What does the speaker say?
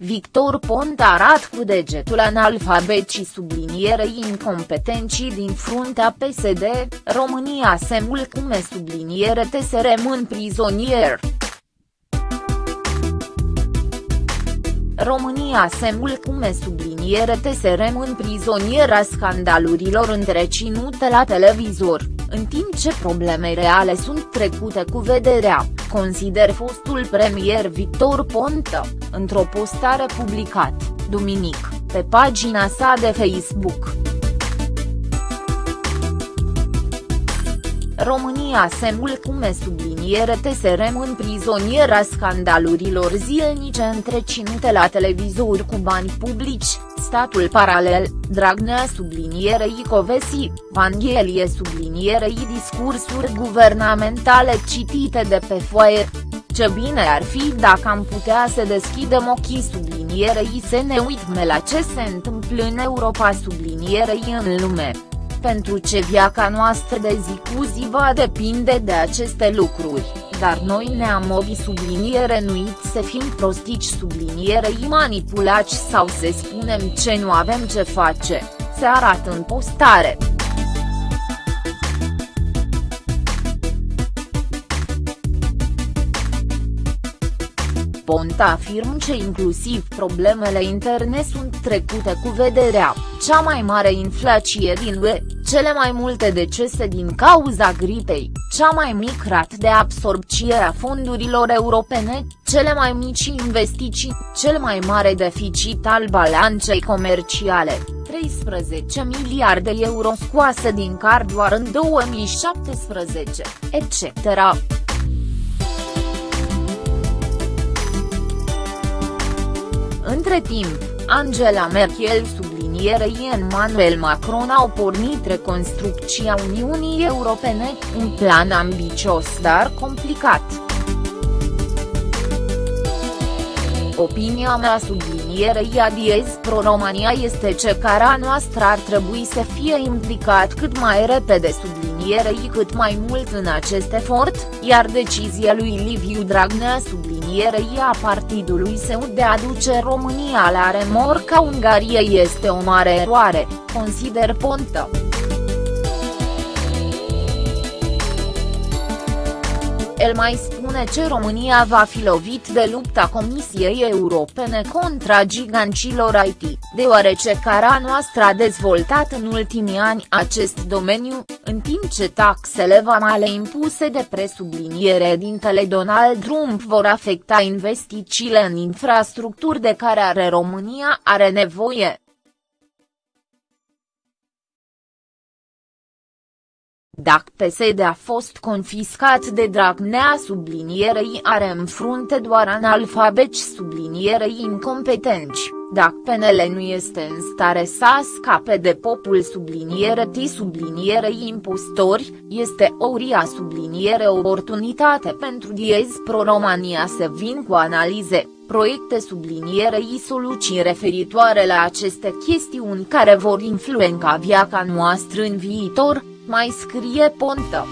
Victor Ponta arat cu degetul analfabet și sublinierei incompetenții din fruntea PSD, România se mulcume subliniere TSR în prizonier. România se mulcume subliniere TSR în prizoniera scandalurilor întreținute la televizor, în timp ce probleme reale sunt trecute cu vederea, consider fostul premier Victor Ponta, într-o postare publicat, duminic, pe pagina sa de Facebook. România se mulcume subliniere TSR în prizoniera scandalurilor zilnice întreținute la televizor cu bani publici, statul paralel, Dragnea sublinierei Covesi, Vanghelie sublinierei discursuri guvernamentale citite de pe foaie. Ce bine ar fi dacă am putea să deschidem ochii sublinierei să ne uităm la ce se întâmplă în Europa sublinierei în lume pentru ce viața noastră de zi cu zi va depinde de aceste lucruri, dar noi ne-am obi subliniere nuit să fim prostici sublinierei manipulați sau să spunem ce nu avem ce face, se arată în postare. Ponta afirmă că inclusiv problemele interne sunt trecute cu vederea, cea mai mare inflație din UE, cele mai multe decese din cauza gripei, cea mai mic rat de absorpție a fondurilor europene, cele mai mici investiții, cel mai mare deficit al balancei comerciale, 13 miliarde euro scoase din card doar în 2017, etc. Între timp, Angela Merkel sublinierei Emmanuel Macron au pornit reconstrucția Uniunii Europene, un plan ambicios dar complicat. Opinia mea sublinierei Adiez Pro-România este ce cara noastră ar trebui să fie implicat cât mai repede sublinierei cât mai mult în acest efort, iar decizia lui Liviu Dragnea sublinierei a partidului său de a duce România la remorca Ungariei este o mare eroare, consider Ponta. El mai spune ce România va fi lovit de lupta Comisiei Europene contra gigancilor IT, deoarece cara noastră a dezvoltat în ultimii ani acest domeniu, în timp ce taxele vamale impuse de presubliniere dintele Donald Trump vor afecta investițiile în infrastructuri de care are România are nevoie. Dacă PSD a fost confiscat de Dragnea sublinierei are în frunte doar analfabeci sublinierei incompetenți, dacă PNL nu este în stare să scape de popul subliniere T sublinierei impostori, este o ria subliniere oportunitate pentru Diez Pro-Romania să vin cu analize, proiecte sublinierei soluții referitoare la aceste chestiuni care vor influența viața noastră în viitor, mai scrie Ponta.